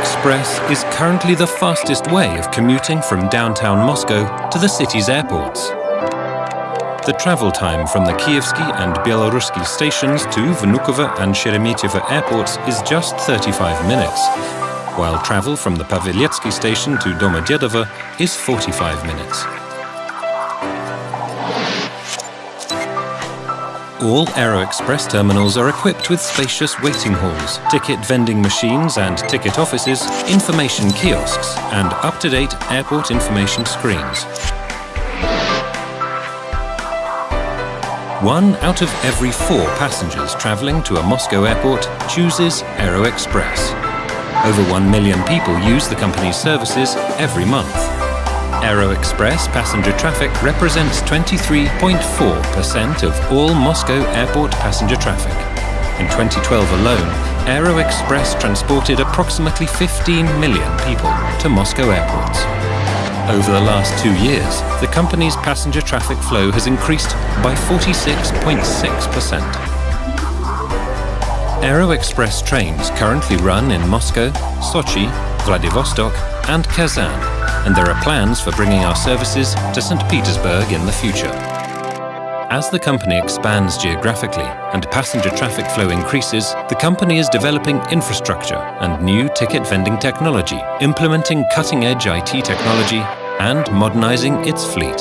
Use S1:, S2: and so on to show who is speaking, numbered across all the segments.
S1: Express is currently the fastest way of commuting from downtown Moscow to the city's airports. The travel time from the Kievsky and Belarussky stations to Vnukovo and Sheremetyevo airports is just 35 minutes, while travel from the Paveletsky station to Domodedovo is 45 minutes. All Aero Express terminals are equipped with spacious waiting halls, ticket vending machines and ticket offices, information kiosks and up-to-date airport information screens. One out of every four passengers travelling to a Moscow airport chooses Aero Express. Over one million people use the company's services every month. Aero Express passenger traffic represents 23.4% of all Moscow airport passenger traffic. In 2012 alone, Aero Express transported approximately 15 million people to Moscow airports. Over the last two years, the company's passenger traffic flow has increased by 46.6%. Aero Express trains currently run in Moscow, Sochi, Vladivostok and Kazan and there are plans for bringing our services to St. Petersburg in the future. As the company expands geographically and passenger traffic flow increases, the company is developing infrastructure and new ticket vending technology, implementing cutting-edge IT technology and modernizing its fleet.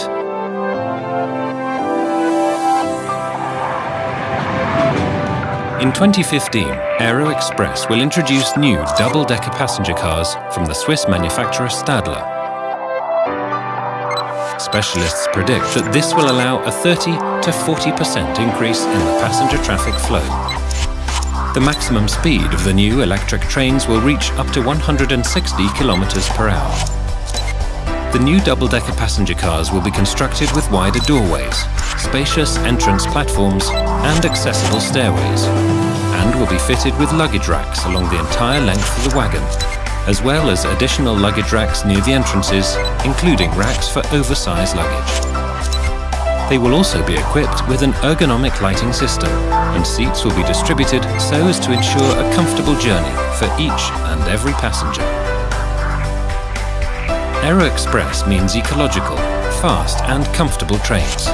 S1: In 2015, Aero Express will introduce new double-decker passenger cars from the Swiss manufacturer Stadler Specialists predict that this will allow a 30 to 40% increase in the passenger traffic flow. The maximum speed of the new electric trains will reach up to 160 kilometers per hour. The new double-decker passenger cars will be constructed with wider doorways, spacious entrance platforms and accessible stairways, and will be fitted with luggage racks along the entire length of the wagon as well as additional luggage racks near the entrances, including racks for oversized luggage. They will also be equipped with an ergonomic lighting system, and seats will be distributed so as to ensure a comfortable journey for each and every passenger. Aero Express means ecological, fast and comfortable trains,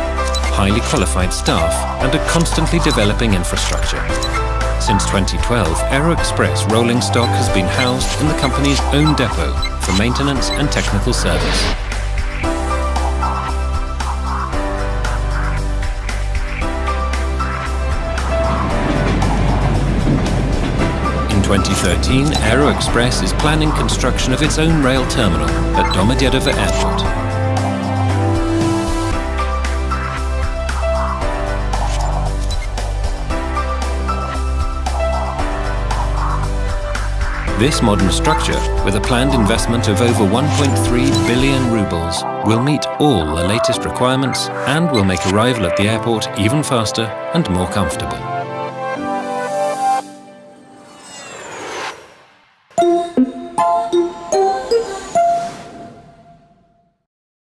S1: highly qualified staff and a constantly developing infrastructure. Since 2012, Aero Express rolling stock has been housed in the company's own depot for maintenance and technical service. In 2013, Aero Express is planning construction of its own rail terminal at Domodedovo Airport. This modern structure, with a planned investment of over 1.3 billion rubles, will meet all the latest requirements and will make arrival at the airport even faster and more comfortable.